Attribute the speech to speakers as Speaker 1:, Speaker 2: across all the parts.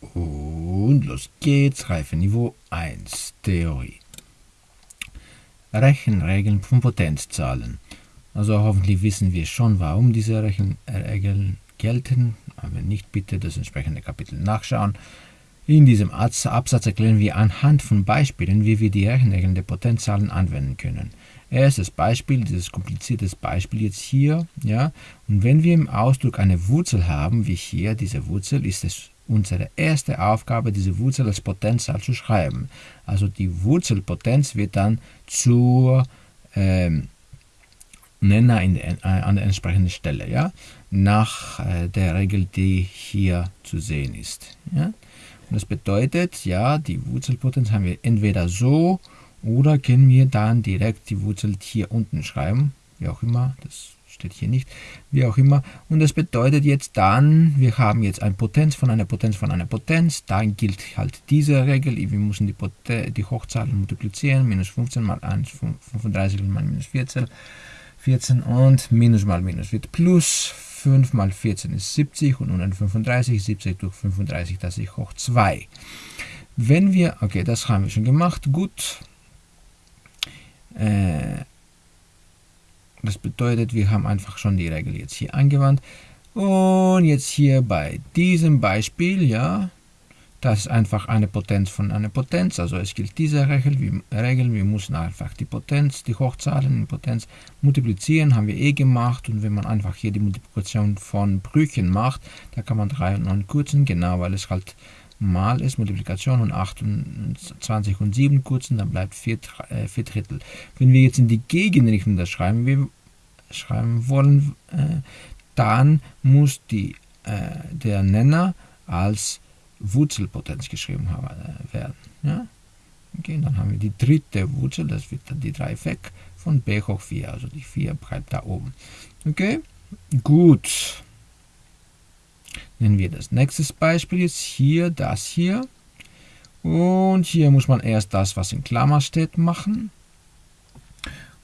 Speaker 1: Und los geht's, Reifeniveau 1, Theorie. Rechenregeln von Potenzzahlen. Also hoffentlich wissen wir schon, warum diese Rechenregeln gelten. Aber nicht bitte das entsprechende Kapitel nachschauen. In diesem Absatz erklären wir anhand von Beispielen, wie wir die Rechenregeln der Potenzzahlen anwenden können. Erstes Beispiel, dieses komplizierte Beispiel jetzt hier, ja, und wenn wir im Ausdruck eine Wurzel haben, wie hier diese Wurzel, ist es unsere erste Aufgabe, diese Wurzel als Potenzzahl zu schreiben. Also die Wurzelpotenz wird dann zur ähm, Nenner in, äh, an der entsprechenden Stelle, ja, nach äh, der Regel, die hier zu sehen ist. Ja. Und das bedeutet, ja, die Wurzelpotenz haben wir entweder so oder können wir dann direkt die Wurzel hier unten schreiben, wie auch immer, das steht hier nicht, wie auch immer. Und das bedeutet jetzt dann, wir haben jetzt eine Potenz von einer Potenz von einer Potenz, dann gilt halt diese Regel, wir müssen die, Poten die Hochzahlen multiplizieren, minus 15 mal 1, 35 mal minus 14, 14 und minus mal minus wird plus, 5 mal 14 ist 70 und 135, 70 durch 35, das ist hoch 2. Wenn wir, okay, das haben wir schon gemacht, gut, äh, das bedeutet, wir haben einfach schon die Regel jetzt hier angewandt. Und jetzt hier bei diesem Beispiel, ja, das ist einfach eine Potenz von einer Potenz. Also es gilt diese Regel. Wir, Regel, wir müssen einfach die Potenz, die Hochzahlen in Potenz multiplizieren, haben wir eh gemacht. Und wenn man einfach hier die Multiplikation von Brüchen macht, da kann man 3 und 9 kürzen, genau, weil es halt mal ist, Multiplikation und 28 und 7 kurzen, dann bleibt 4, äh, 4 Drittel. Wenn wir jetzt in die Gegenrichtung das schreiben, wir schreiben wollen, äh, dann muss die, äh, der Nenner als Wurzelpotenz geschrieben äh, werden. Ja? Okay, dann haben wir die dritte Wurzel, das wird dann die 3 weg, von b hoch 4, also die 4 bleibt da oben. Okay, gut. Nehmen wir das nächste Beispiel jetzt hier, das hier. Und hier muss man erst das, was in Klammer steht, machen.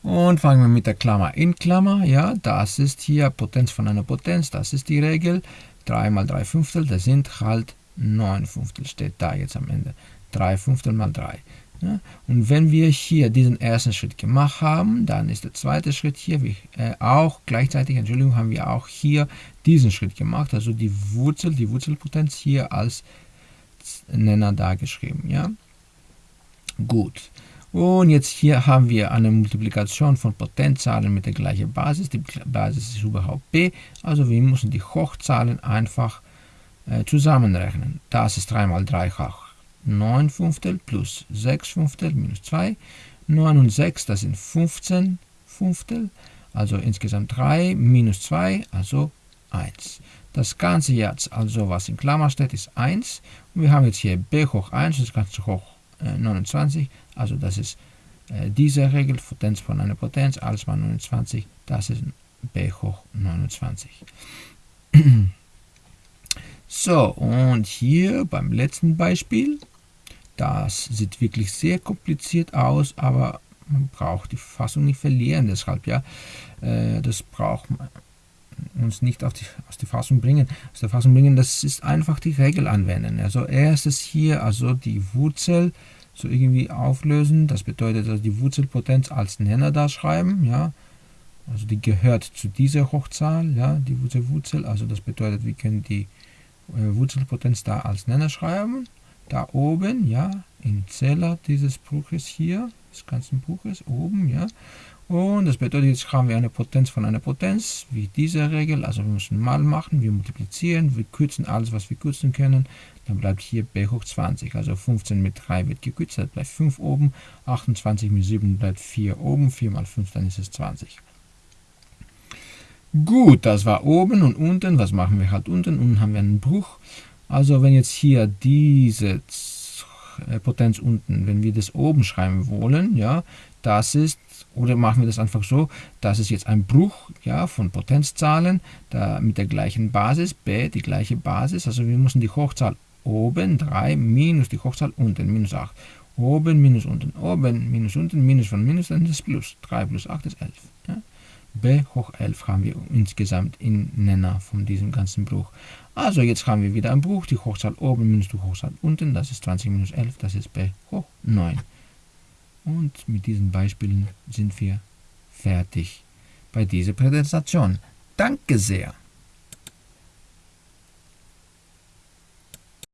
Speaker 1: Und fangen wir mit der Klammer in Klammer. Ja, das ist hier Potenz von einer Potenz, das ist die Regel. 3 mal 3 Fünftel, das sind halt 9 Fünftel, steht da jetzt am Ende. 3 Fünftel mal 3. Ja? Und wenn wir hier diesen ersten Schritt gemacht haben, dann ist der zweite Schritt hier wie, äh, auch gleichzeitig, Entschuldigung, haben wir auch hier diesen Schritt gemacht, also die Wurzel, die Wurzelpotenz hier als Nenner dargeschrieben. Ja? Gut. Und jetzt hier haben wir eine Multiplikation von Potenzzahlen mit der gleichen Basis. Die Basis ist überhaupt b, also wir müssen die Hochzahlen einfach äh, zusammenrechnen. Das ist 3 mal 3 hoch 9 Fünftel plus 6 Fünftel minus 2. 9 und 6, das sind 15 Fünftel, also insgesamt 3 minus 2, also 1. Das Ganze jetzt, also was in Klammer steht, ist 1. Und wir haben jetzt hier b hoch 1, das Ganze hoch äh, 29, also das ist äh, diese Regel, Potenz von einer Potenz, alles mal 29, das ist b hoch 29. so, und hier beim letzten Beispiel, das sieht wirklich sehr kompliziert aus, aber man braucht die Fassung nicht verlieren. Deshalb, ja, äh, das braucht man uns nicht die, aus der Fassung bringen. Aus der Fassung bringen, das ist einfach die Regel anwenden. Also erstes hier, also die Wurzel so irgendwie auflösen. Das bedeutet, also die Wurzelpotenz als Nenner da schreiben, ja. Also die gehört zu dieser Hochzahl, ja, die Wurzelwurzel. Also das bedeutet, wir können die äh, Wurzelpotenz da als Nenner schreiben da oben, ja, im Zeller dieses Buches hier, des ganzen Buches, oben, ja. Und das bedeutet, jetzt haben wir eine Potenz von einer Potenz, wie diese Regel, also wir müssen mal machen, wir multiplizieren, wir kürzen alles, was wir kürzen können, dann bleibt hier b hoch 20, also 15 mit 3 wird gekürzt, dann bleibt 5 oben, 28 mit 7 bleibt 4 oben, 4 mal 5, dann ist es 20. Gut, das war oben und unten, was machen wir halt unten? Unten haben wir einen Bruch, also wenn jetzt hier diese äh, Potenz unten, wenn wir das oben schreiben wollen, ja, das ist, oder machen wir das einfach so, das ist jetzt ein Bruch ja, von Potenzzahlen da mit der gleichen Basis, b, die gleiche Basis, also wir müssen die Hochzahl oben 3 minus die Hochzahl unten, minus 8. Oben minus unten, oben minus unten, minus von minus, dann ist plus. 3 plus 8 ist 11. Ja. B hoch 11 haben wir insgesamt in Nenner von diesem ganzen Bruch. Also jetzt haben wir wieder einen Bruch, die Hochzahl oben minus die Hochzahl unten, das ist 20 minus 11, das ist b hoch 9. Und mit diesen Beispielen sind wir fertig bei dieser Präsentation. Danke sehr!